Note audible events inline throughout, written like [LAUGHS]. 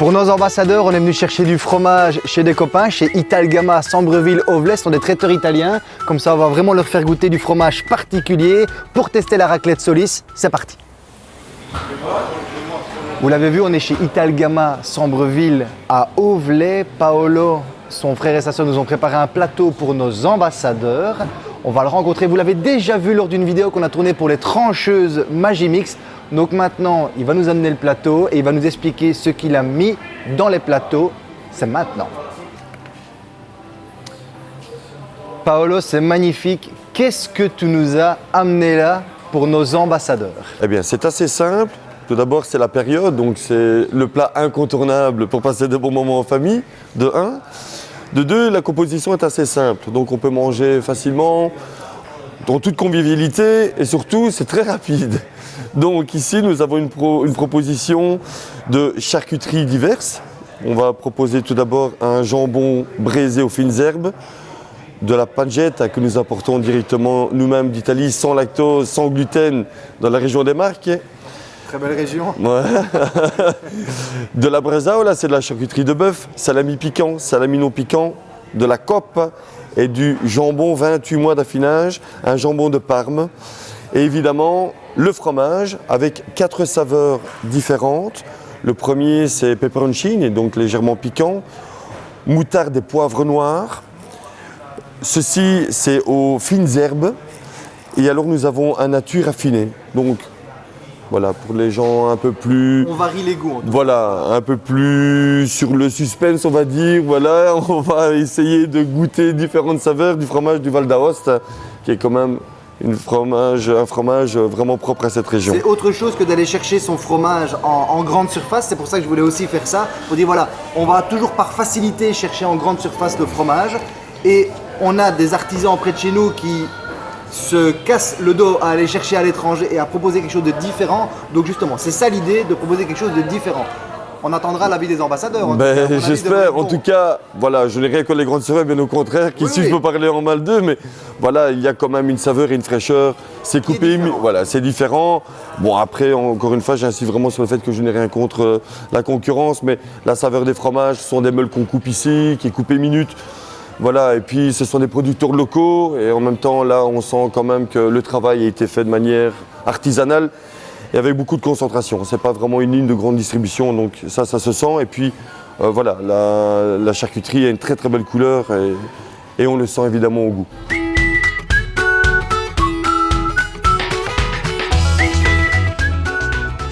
Pour nos ambassadeurs, on est venu chercher du fromage chez des copains, chez Italgama, Sambreville, Ovles, ce sont des traiteurs italiens. Comme ça, on va vraiment leur faire goûter du fromage particulier pour tester la raclette Solis. C'est parti Vous l'avez vu, on est chez Italgama, Sambreville, à Ovlay. Paolo, son frère et sa soeur nous ont préparé un plateau pour nos ambassadeurs. On va le rencontrer, vous l'avez déjà vu lors d'une vidéo qu'on a tournée pour les trancheuses Magimix. Donc maintenant, il va nous amener le plateau et il va nous expliquer ce qu'il a mis dans les plateaux. C'est maintenant. Paolo, c'est magnifique. Qu'est-ce que tu nous as amené là pour nos ambassadeurs? Eh bien, c'est assez simple. Tout d'abord, c'est la période, donc c'est le plat incontournable pour passer de bons moments en famille, de 1. De 2, la composition est assez simple, donc on peut manger facilement, dans toute convivialité, et surtout, c'est très rapide. Donc ici, nous avons une, proposition de charcuterie diverses. On va proposer tout d'abord un jambon braisé aux fines herbes, de la pancetta que nous apportons directement nous-mêmes d'Italie, sans lactose, sans gluten, dans la région des Marques. Très belle région. [LAUGHS] de la bresaola, c'est de la charcuterie de bœuf, salami piquant, salami non piquant, de la coppe et du jambon 28 mois d'affinage, un jambon de Parme. Et évidemment, le fromage avec quatre saveurs différentes. Le premier, c'est peperoncini, donc légèrement piquant. Moutarde et poivre noir. Ceci, c'est aux fines herbes. Et alors, nous avons un nature affiné. Voilà, pour les gens un peu plus... On varie les goûts. voilà, un peu plus sur le suspense, on va dire. Voilà, [LAUGHS] on va essayer de goûter différentes saveurs du fromage du Val d'Aoste, qui est quand même fromage, un fromage vraiment propre à cette région. C'est autre chose que d'aller chercher son fromage en, grande surface. C'est pour ça que je voulais aussi faire ça. Pour dire voilà, on va toujours par facilité chercher en grande surface le fromage. Et on a des artisans près de chez nous qui se cassent le dos à aller chercher à l'étranger et à proposer quelque chose de différent. Donc justement, c'est ça l'idée de proposer quelque chose de différent. On attendra l'avis des ambassadeurs. Ben, j'espère. En tout cas, voilà, je n'ai rien que les grandes saveurs, bien au contraire. Qu'ici, je peux parler en mal d'eux, mais voilà, il y a quand même une saveur et une fraîcheur. C'est coupé, voilà, c'est différent. Bon, après, encore une fois, j'insiste vraiment sur le fait que je n'ai rien contre euh, la concurrence, mais la saveur des fromages, ce sont des meules qu'on coupe ici, qui est coupé minute. Voilà, et puis ce sont des producteurs locaux, et en même temps, là, on sent quand même que le travail a été fait de manière artisanale et avec beaucoup de concentration. Ce n'est pas vraiment une ligne de grande distribution, donc ça, ça se sent. Et puis euh, voilà, la, charcuterie a une très très belle couleur et on le sent évidemment au goût.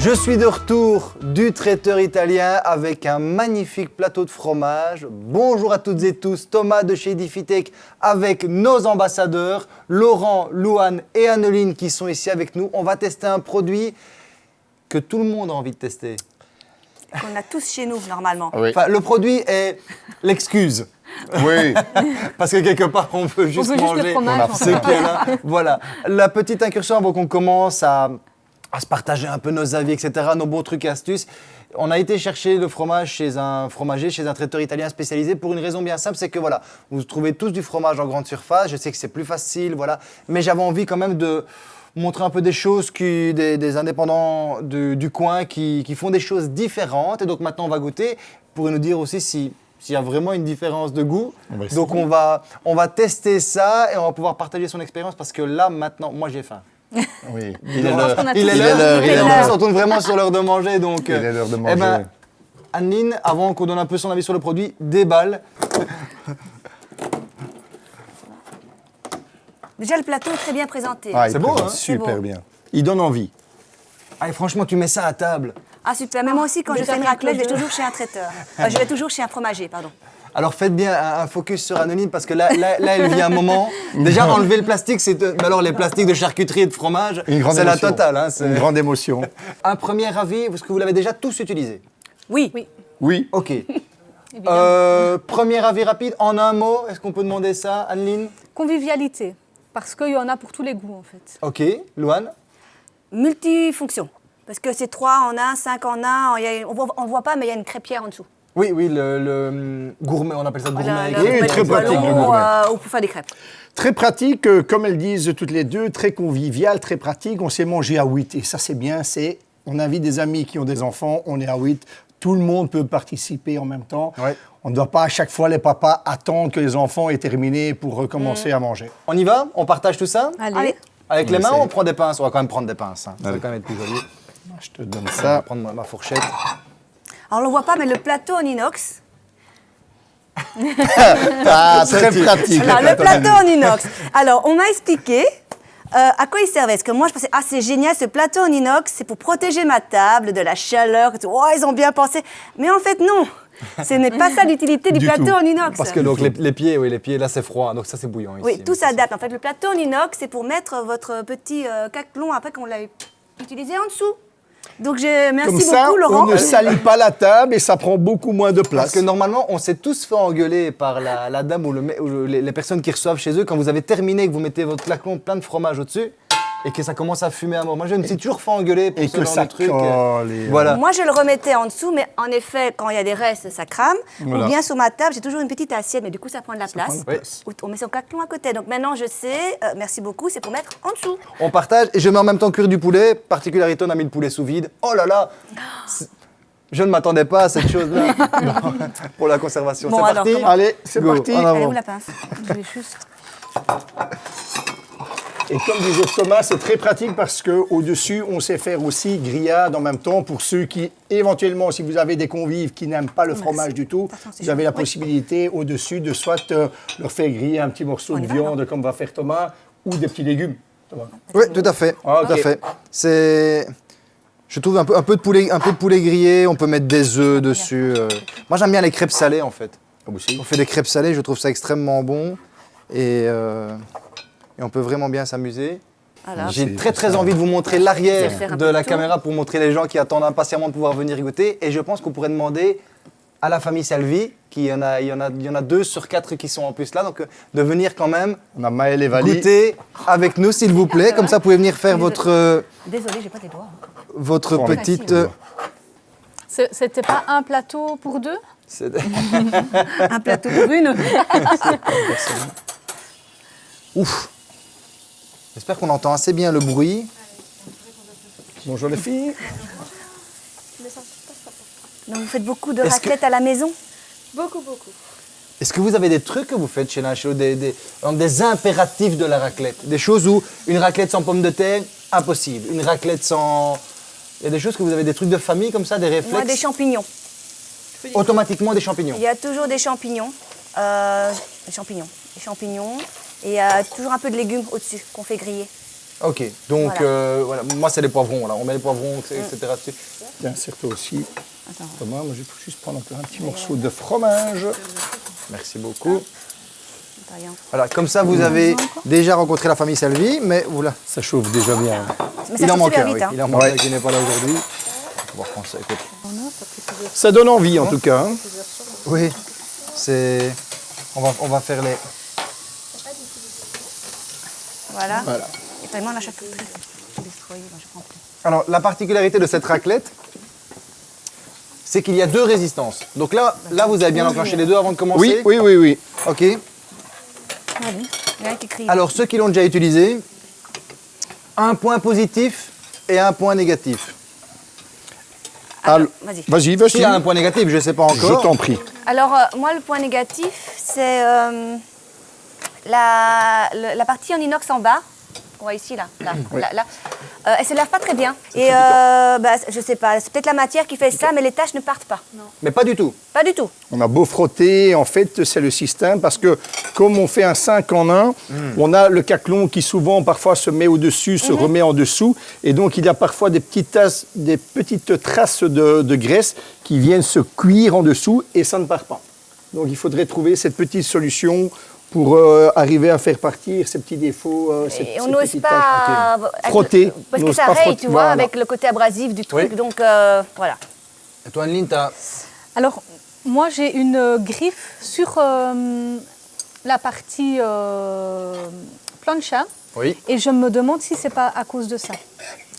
Je suis de retour du traiteur italien avec un magnifique plateau de fromage. Bonjour à toutes et tous, Thomas de chez Edifitech avec nos ambassadeurs, Laurent, Louane et Anneline qui sont ici avec nous. On va tester un produit que tout le monde a envie de tester. Qu'on a tous chez nous normalement. le produit est l'excuse. Oui. [LAUGHS] Parce que quelque part, on peut juste manger. Voilà. La petite incursion avant qu'on commence à à se partager un peu nos avis, etc., nos bons trucs et astuces. On a été chercher le fromage chez un fromager, chez un traiteur italien spécialisé pour une raison bien simple, c'est que voilà, vous trouvez tous du fromage en grande surface, je sais que c'est plus facile, voilà, mais j'avais envie quand même de montrer un peu des choses, qui, des, indépendants du, coin qui, font des choses différentes. Et donc maintenant, on va goûter pour nous dire aussi si s'il y a vraiment une différence de goût. donc on va, on va tester ça et on va pouvoir partager son expérience parce que là, maintenant, moi j'ai faim. Oui, il est l'heure. Il est l'heure. Il est l'heure. On tourne vraiment sur l'heure de manger. Donc, il est l'heure de manger. Eh ben, Anne-Line, avant qu'on donne un peu son avis sur le produit, déballe. [LAUGHS] Déjà, le plateau est très bien présenté. Ah, c'est beau, hein Super bien. Il donne envie. Ah, franchement, tu mets ça à table. Ah, super. Mais moi aussi, quand je fais une raclette, je vais toujours chez un traiteur. Enfin, [LAUGHS] je vais toujours chez un fromager, pardon. Alors faites bien un, focus sur Anonyme parce que là, là, il vient un moment. [LAUGHS] Déjà, enlever le plastique, c'est. alors, les plastiques de charcuterie et de fromage, c'est la totale. Hein, une grande émotion. un premier avis, parce que vous l'avez déjà tous utilisé? Oui. Oui. Oui. Ok. [LAUGHS] Euh, premier avis rapide, en un mot, est-ce qu'on peut demander ça, Anneline? Convivialité, parce qu'il y en a pour tous les goûts en fait. Ok, Louane? Multifonction, parce que c'est trois en un, cinq en un, on ne voit pas, mais il y a une crêpière en dessous. Oui, oui, le, hum, gourmet, on appelle ça gourmet. oui, très pratique le gourmet. Euh, ou pour faire des crêpes. Très pratique, euh, comme elles disent toutes les deux, très convivial, très pratique. On s'est mangé à 8 et ça c'est bien, c'est on invite des amis qui ont des enfants, on est à 8, tout le monde peut participer en même temps. Ouais. On ne doit pas à chaque fois, les papas, attendre que les enfants aient terminé pour recommencer à manger. On y va? On partage tout ça? Allez. Allez. Avec On les mains, essaie. on prend des pinces. On va quand même prendre des pinces. hein. Ça va quand même être plus joli. Je te donne On va ça. prendre ma fourchette. Alors, on le voit pas, mais le plateau en inox. [LAUGHS] Ah, très pratique. Alors, le plateau en inox. Alors, on m'a expliqué euh, à quoi il servait. Parce que moi, je pensais, ah, c'est génial, ce plateau en inox, c'est pour protéger ma table de la chaleur. et tout. Oh, ils ont bien pensé. Mais en fait, non. Ce n'est pas ça l'utilité du, Du plateau tout. en inox. Parce que donc les, les pieds, oui, les pieds, là c'est froid, donc ça c'est bouillant ici. Oui, tout s'adapte. En fait, le plateau en inox, c'est pour mettre votre petit euh, caclon après qu'on l'a utilisé en dessous. Donc, je, merci Comme ça, beaucoup, Laurent. on ne salit pas la table et ça prend beaucoup moins de Parce place. que normalement, on s'est tous fait engueuler par la, la dame ou, le, les, les personnes qui reçoivent chez eux quand vous avez terminé, que vous mettez votre clacon plein de fromage au-dessus et que ça commence à fumer à mort. Moi, je me suis toujours fait engueuler pour Et ce que genre ça de truc. colle et- Voilà. Moi, je le remettais en dessous, mais en effet, quand il y a des restes, ça crame. Voilà. Ou bien sur ma table, j'ai toujours une petite assiette, mais du coup, ça prend de la place. On met son caclon à côté. Donc maintenant, je sais, euh, merci beaucoup, c'est pour mettre en dessous. On partage et je mets en même temps cuire du poulet. Particularité, on a mis le poulet sous vide. Oh là là [GASPS] Je ne m'attendais pas à cette chose-là [LAUGHS] pour la conservation. Bon, c'est alors, parti comment- Allez, c'est Go, parti. est où la pince? Je vais juste. Et comme disait Thomas, c'est très pratique parce qu'au-dessus, on sait faire aussi grillade en même temps pour ceux qui, éventuellement, si vous avez des convives qui n'aiment pas le fromage du tout, vous avez la. Oui. possibilité au-dessus de soit euh, leur faire griller un petit morceau de va, viande comme va faire Thomas ou des petits légumes. Thomas. Oui, tout à fait. Ah, Tout à ok. fait. C'est. Je trouve un peu, un, peu de poulet, un peu de poulet grillé, on peut mettre des œufs dessus. euh. Moi j'aime bien les crêpes salées en fait. On fait des crêpes salées, je trouve ça extrêmement bon. Et, euh, et on peut vraiment bien s'amuser. Voilà. J'ai très très envie de vous montrer l'arrière de la caméra pour montrer les gens qui attendent impatiemment de pouvoir venir goûter. Et je pense qu'on pourrait demander à la famille Salvi, qui y en a, il y en a, il y en a deux sur quatre qui sont en plus là, donc euh, de venir quand même On a Maël et Vali. goûter avec nous s'il vous plaît. Comme ça, vous pouvez venir faire votre, euh, Désolée, j'ai pas les doigts. votre Bon, petite. C'était pas un plateau pour deux? [LAUGHS] Un plateau pour une. [LAUGHS] Ouf. J'espère qu'on entend assez bien le bruit. Bonjour les filles. Donc vous faites beaucoup de Est-ce raclette à la maison? Beaucoup, beaucoup. Est-ce que vous avez des trucs que vous faites chez l'un chez l'autre, des, des, donc des impératifs de la raclette? Des choses où une raclette sans pommes de terre, impossible. Une raclette sans. Il y a des choses que vous avez des trucs de famille comme ça, des réflexes? Moi, des champignons. Automatiquement des champignons. Il y a toujours des champignons. Euh, des champignons. Des champignons. Et il y a toujours un peu de légumes au-dessus qu'on fait griller. Ok, donc Voilà. euh, voilà. moi c'est les poivrons, là. on met les poivrons, etc. dessus. Tiens, serre-toi aussi. Thomas, moi je peux juste prendre un petit morceau de fromage. Merci beaucoup. Voilà, comme ça vous avez déjà rencontré la famille Salvi, mais voilà. Ça chauffe déjà bien. Mais ça Il en manque vite. oui. hein. Il en manque Ouais. qui n'est pas là aujourd'hui. On va reprendre ça, écoute. Ça donne envie en tout cas. hein. Oui, c'est. On va, on va faire les. Voilà. Voilà. Et vraiment moi, je plus. Alors, la particularité de cette raclette, c'est qu'il y a deux résistances. Donc là, là, vous avez bien enclenché les deux avant de commencer. Oui, oui, oui, oui. Ok. Il y en a qui crie. Alors, ceux qui l'ont déjà utilisé, un point positif et un point négatif. Vas-y. Vas-y, vas-y. S'il y a un point négatif, je ne sais pas Je encore. t'en prie. Alors, euh, moi, le point négatif, c'est euh, la, la partie en inox en bas. On voit ici, là. là, là, là. Euh, elle se lave pas très bien. Et euh, bah, je sais pas, c'est peut-être la matière qui fait ça, mais les taches ne partent pas. Mais pas du tout. Pas du tout. On a beau frotter, en fait, c'est le système parce que comme on fait un 5 en 1, on a le caclon qui souvent parfois se met au-dessus, se remet en dessous. Et donc il y a parfois des petites, tasses- des petites traces de, de graisse qui viennent se cuire en dessous et ça ne part pas. Donc il faudrait trouver cette petite solution pour euh, arriver à faire partir ces petits défauts. euh, ces- Et on n'ose pas. Frotter, Parce on que n'ose ça pas raye, frotter, tu vois, voilà. avec le côté abrasif du truc. Oui. Donc, euh, voilà. Et toi, Anneline, t'as. Alors, moi, j'ai une euh, griffe sur euh, la partie euh, plancha Oui. et je me demande si c'est pas à cause de ça.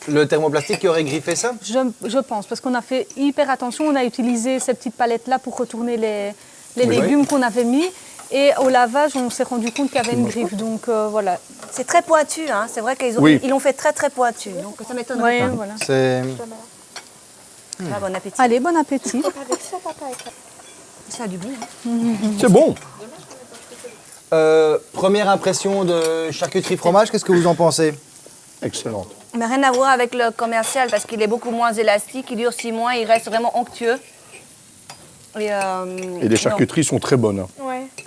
Le thermoplastique qui aurait griffé ça Je, je pense, parce qu'on a fait hyper attention, on a utilisé ces petites palettes-là pour retourner les, les Oui. légumes qu'on avait mis. Et au lavage, on s'est rendu compte qu'il y avait une griffe. Donc euh, voilà. C'est très pointu, hein. c'est vrai qu'ils ont- Oui. ils l'ont fait très très pointu. Donc ça m'étonnerait Ouais, pas. voilà. C'est. Ah, bon appétit. Allez, bon appétit. Ça a du goût. hein. C'est bon. Euh, première impression de charcuterie fromage, qu'est-ce que vous en pensez? Excellente. Mais rien à voir avec le commercial parce qu'il est beaucoup moins élastique, il dure six mois, il reste vraiment onctueux. Et, euh, Et les charcuteries sont très bonnes. hein.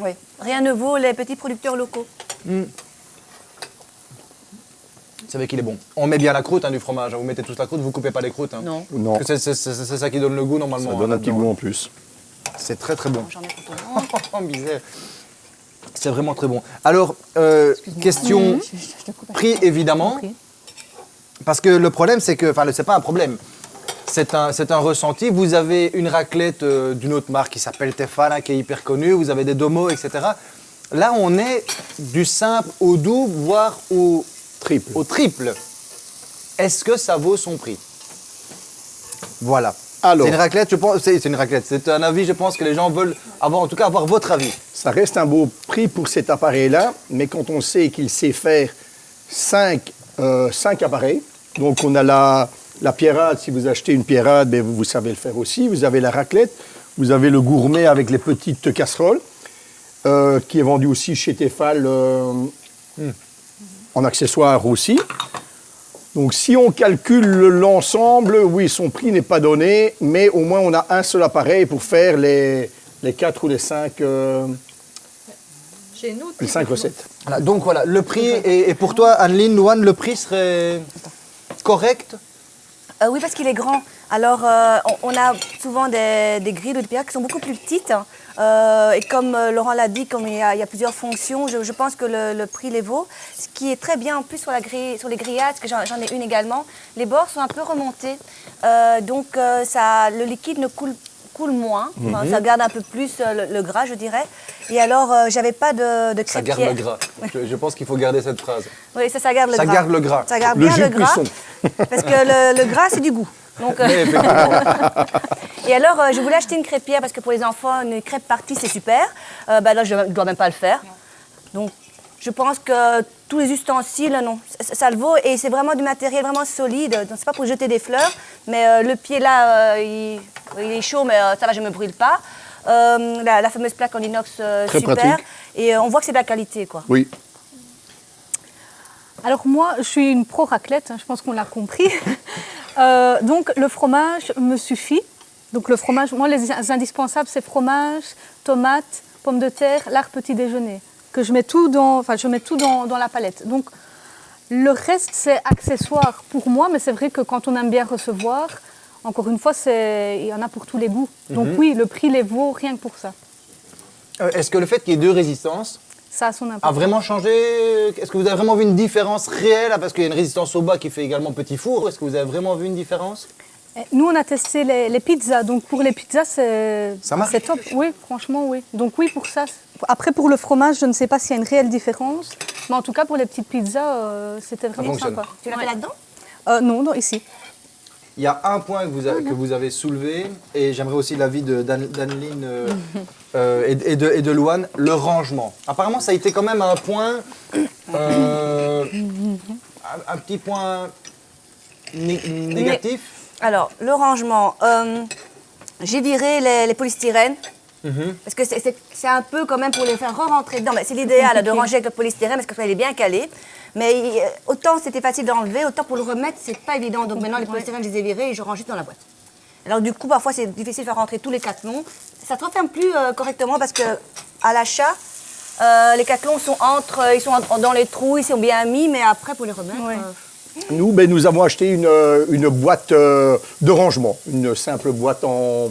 Oui. Rien ne vaut les petits producteurs locaux. Vous savez qu'il est bon. On met bien la croûte hein, du fromage. Vous mettez toute la croûte, vous coupez pas les croûtes. hein. Non. Non, c'est- c'est c'est- c'est ça qui donne le goût normalement. ça hein, donne un petit là-dedans. goût en plus. C'est très très bon. J'en ai pour tout le monde. Oh, misère. C'est vraiment très bon. Alors, euh, question [LAUGHS] prix évidemment. Parce que le problème, c'est que, enfin, c'est pas un problème. C'est un, un ressenti. Vous avez une raclette euh, d'une autre marque qui s'appelle Tefal, hein, qui est hyper connue. Vous avez des Domo, etc. Là, on est du simple au double, voire au, Triple. au triple. Est-ce que ça vaut son prix? Voilà. C'est une raclette, je pense. C'est une raclette. C'est un avis, je pense que les gens veulent avoir, en tout cas, avoir votre avis. Ça reste un beau prix pour cet appareil-là, mais quand on sait qu'il sait faire 5 appareils, donc on a la, la pierrade, si vous achetez une pierrade, ben vous, vous savez le faire aussi, vous avez la raclette, vous avez le gourmet avec les petites casseroles, euh, qui est vendu aussi chez Tefal euh, en accessoire aussi. Donc si on calcule l'ensemble, oui, son prix n'est pas donné, mais au moins on a un seul appareil pour faire les, les 4 ou les 5 Chez nous, les cinq recettes. Voilà, donc voilà, le prix, et, et pour toi, Anneline, Louane, le prix serait correct? Euh, oui, parce qu'il est grand. Alors, euh, on, a souvent des, grilles ou des pierres qui sont beaucoup plus petites. hein. Euh, et comme Laurent l'a dit, comme il y, a, plusieurs fonctions, je, pense que le, prix les vaut. Ce qui est très bien en plus sur, la grille, sur les grillades, parce que j'en ai une également, les bords sont un peu remontés. Donc, le liquide ne coule coule moins, Enfin, ça garde un peu plus euh, le, le gras, je dirais. Et alors, euh, j'avais pas de, de Ça crêpière. garde le gras. Je, je pense qu'il faut garder cette phrase. Oui, ça, ça garde le Ça gras. garde le gras. Ça garde Le bien jus le de gras. cuisson. [LAUGHS] Parce que le, le gras, c'est du goût. Donc, euh, [LAUGHS] et alors, euh, je voulais acheter une crêpière parce que pour les enfants, une crêpe partie, c'est super. Euh, bah là, je ne dois même pas le faire. Donc, je pense que tous les ustensiles, non, ça, ça le vaut. Et c'est vraiment du matériel vraiment solide. Donc, c'est pas pour jeter des fleurs. Mais euh, le pied là, euh, il, il est chaud, mais euh, ça va, je ne me brûle pas. Euh, la, la fameuse plaque en inox, euh, Très super. pratique. Et euh, on voit que c'est de la qualité, quoi. Oui. Alors moi, je suis une pro raclette, hein, je pense qu'on l'a compris. [LAUGHS] Euh, donc le fromage me suffit. Donc le fromage, moi les indispensables, c'est fromage, tomates, pommes de terre, l'art petit déjeuner. Que je mets tout dans, enfin je mets tout dans, dans la palette. Donc le reste c'est accessoire pour moi, mais c'est vrai que quand on aime bien recevoir, encore une fois, il y en a pour tous les goûts. Donc oui, le prix les vaut rien que pour ça. Euh, est-ce que le fait qu'il y ait deux résistances Ça a son a importance. vraiment changé? Est-ce que vous avez vraiment vu une différence réelle? Parce qu'il y a une résistance au bas qui fait également petit four. Est-ce que vous avez vraiment vu une différence? Eh, Nous, on a testé les, les pizzas. Donc, pour les pizzas, c'est Ça marche? c'est top. Oui, franchement, oui. Donc, oui, pour ça. Après, pour le fromage, je ne sais pas s'il y a une réelle différence. Mais en tout cas, pour les petites pizzas, euh, c'était vraiment sympa. Tu l'as Ouais. fait là-dedans? Euh, Non, non, ici. Il y a un point que vous, avez- que vous avez soulevé, et j'aimerais aussi l'avis d'Anneline euh, [LAUGHS] euh, et, et de, et de Louane, le rangement. Apparemment, ça a été quand même un point, euh, un, un petit point né- négatif. Alors, le rangement. euh, J'ai viré les, les polystyrènes. Mhm. Parce que c'est- un peu quand même pour les faire re-rentrer dedans. Mais C'est l'idéal de ranger avec le polystyrène parce qu'il est bien calé. Mais il- autant c'était facile d'enlever, autant pour le remettre, c'est pas évident. Donc maintenant, les polystyrènes, je les ai virés et je range juste dans la boîte. Alors du coup, parfois, c'est difficile de faire rentrer tous les cathlons. Ça ne referme plus euh, correctement parce que à l'achat, euh, les cathlons sont entre, ils sont en- dans les trous, ils sont bien mis, mais après, pour les remettre... Ouais. euh, Nous, ben, nous avons acheté une, euh, une boîte euh, de rangement, une simple boîte en,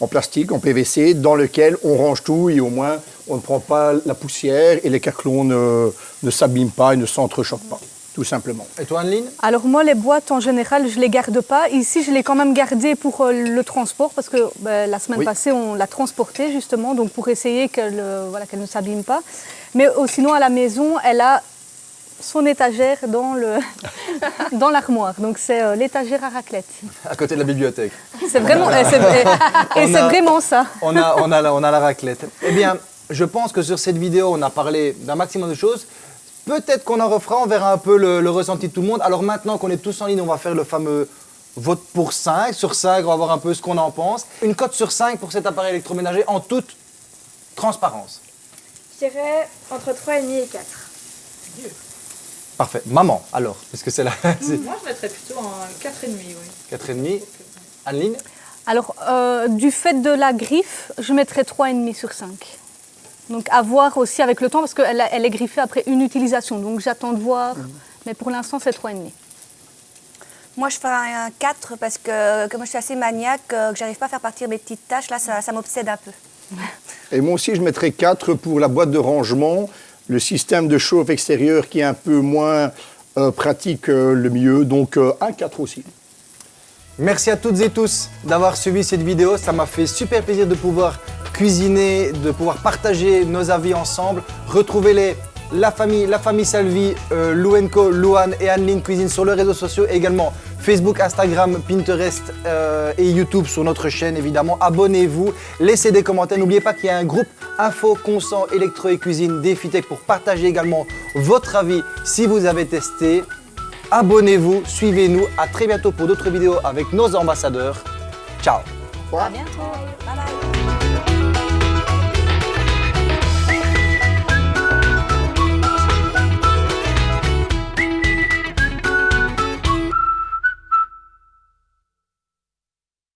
en plastique, en PVC, dans lequel on range tout et au moins on ne prend pas la poussière et les caclons ne, ne s'abîment pas et ne s'entrechoquent pas, tout simplement. Et toi, Anneline? Alors, moi, les boîtes, en général, je ne les garde pas. Ici, je l'ai quand même gardé pour euh, le transport parce que ben, la semaine Oui. passée, on l'a transportée justement, donc pour essayer qu'elle euh, voilà, qu'elle ne s'abîme pas. Mais euh, sinon, à la maison, elle a son étagère dans le [LAUGHS] dans l'armoire. Donc c'est euh, l'étagère à raclette. À côté de la bibliothèque. C'est vraiment et c'est et- [LAUGHS] vraiment ça. on a, on, a la, on a la raclette. Eh bien, je pense que sur cette vidéo, on a parlé d'un maximum de choses. Peut-être qu'on en refera, on verra un peu le, le ressenti de tout le monde. Alors maintenant qu'on est tous en ligne, on va faire le fameux vote pour 5. Sur 5, on va voir un peu ce qu'on en pense. Une cote sur 5 pour cet appareil électroménager en toute transparence. Je dirais entre 3,5 et 4. Parfait. Maman, alors, parce que c'est là, Moi, je mettrais plutôt un 4,5, oui. 4,5. Anneline Alors, euh, du fait de la griffe, je mettrais 3,5 sur 5. Donc, à voir aussi avec le temps, parce qu'elle elle est griffée après une utilisation. Donc, j'attends de voir. Mais pour l'instant, c'est 3,5. Moi, je ferais un 4 parce que comme je suis assez maniaque, euh, que j'arrive pas à faire partir mes petites tâches, là, ça, ça m'obsède un peu. [LAUGHS] Et moi aussi, je mettrais 4 pour la boîte de rangement, le système de chauffe extérieur qui est un peu moins euh, pratique, euh, le mieux. Donc, euh, un 4 aussi. Merci à toutes et tous d'avoir suivi cette vidéo. Ça m'a fait super plaisir de pouvoir cuisiner, de pouvoir partager nos avis ensemble. Retrouvez-les, la famille, la famille Salvi, euh, Louenco, Louane et Anneline Cuisine sur les réseaux sociaux, également Facebook, Instagram, Pinterest et YouTube sur notre chaîne évidemment. Abonnez-vous, laissez des commentaires. N'oubliez pas qu'il y a un groupe Info, Consent, Électro et Cuisine Défitech pour partager également votre avis si vous avez testé. Abonnez-vous, suivez-nous. À très bientôt pour d'autres vidéos avec nos ambassadeurs. Ciao À bientôt. Bye bye.